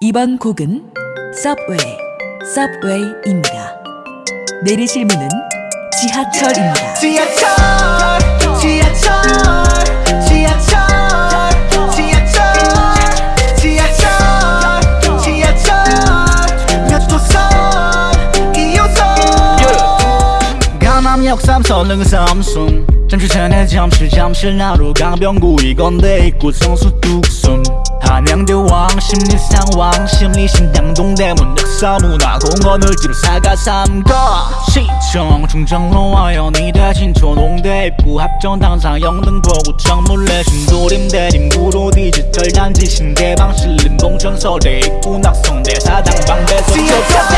이번 곡은 Subway, Subway입니다. 내리실 문은 지하철입니다. 지하철 지하철 2호선 강남역 삼선릉 삼성 잠시 전에 잠실 잠실 나루 강변구 이건데 입구 성수 뚝섬 한양대 왕 심리상 왕 심리신당 동대문 역사문화공원 을지로 사가 삼거 시청 중정로 와연이대 진초 농대 입구 합정 당상 영등포 구 청 물레 신도림 대림 구로 디지털 단지 신대방 신림 봉천 서대 입구 낙성대 사당 방배 속초대